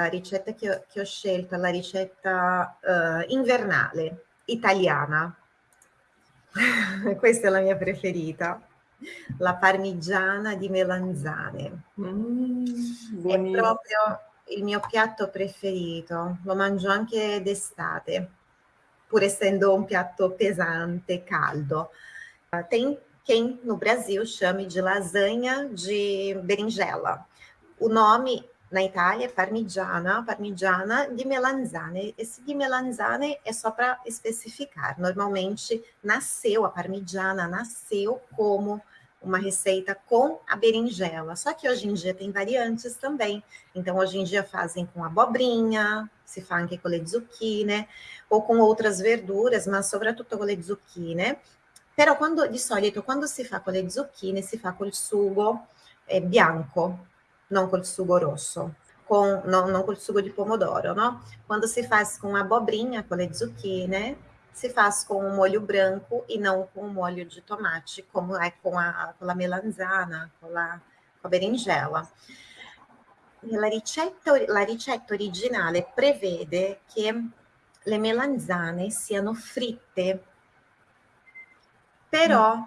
La ricetta che ho, che ho scelto è la ricetta uh, invernale, italiana. Questa è la mia preferita. La parmigiana di melanzane. Mm, è proprio il mio piatto preferito. Lo mangio anche d'estate, pur essendo un piatto pesante, caldo. Tem quem no Brasil chame de lasanha de berinjela. O nome na Itália parmigiana, parmigiana de melanzane. Esse de melanzane é só para especificar. Normalmente nasceu, a parmigiana nasceu como uma receita com a berinjela. Só que hoje em dia tem variantes também. Então, hoje em dia fazem com abobrinha, si fa anche con le zucchine o con outras verduras, ma soprattutto con le zucchine. Però quando, di solito quando si fa con le zucchine si fa col sugo eh, bianco, non col sugo rosso, con, no, non col sugo di pomodoro, no? Quando si fa com abobrinha, com le zucchine, se faz com um molho branco e não com um molho de tomate, como é com a, com a melanzana, com a, com a berinjela. La ricetta, la ricetta originale prevede che le melanzane siano fritte però mm.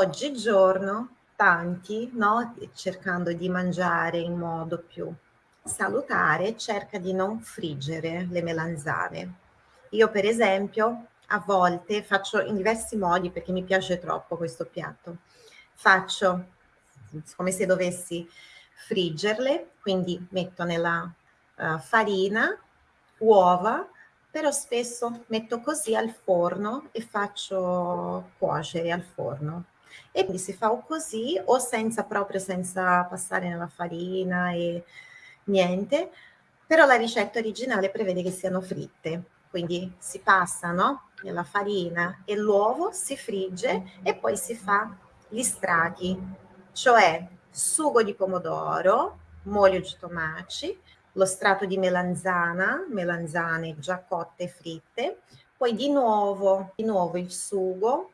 oggigiorno tanti, no, cercando di mangiare in modo più salutare, cerca di non friggere le melanzane. Io per esempio a volte faccio in diversi modi perché mi piace troppo questo piatto. Faccio come se dovessi friggerle, quindi metto nella uh, farina, uova, però spesso metto così al forno e faccio cuocere al forno. E quindi si fa o così o senza proprio senza passare nella farina e niente, però la ricetta originale prevede che siano fritte, quindi si passano nella farina e l'uovo si frigge e poi si fa gli strati, cioè sugo di pomodoro, molio di tomaci, lo strato di melanzana, melanzane già cotte e fritte, poi di nuovo, di nuovo il sugo,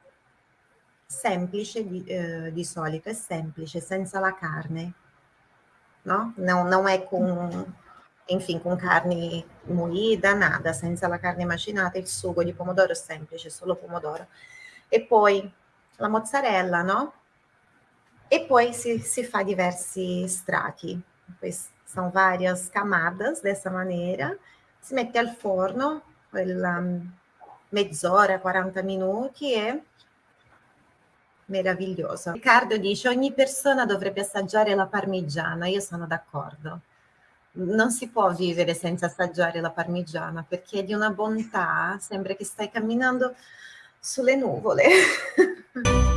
semplice di, eh, di solito, è semplice, senza la carne, no? Non, non è con, infine, con carne mollita, nada, senza la carne macinata, il sugo di pomodoro semplice, solo pomodoro. E poi la mozzarella, no? E poi si, si fa diversi strati. Questi são várias camadas dessa maneira, se mette al forno, quella mezz'ora, 40 minuti e meraviglioso. Riccardo dice ogni persona dovrebbe assaggiare la parmigiana, io sono d'accordo. Non si può vivere senza assaggiare la parmigiana perché è di una bontà, sembra che stai camminando sulle nuvole.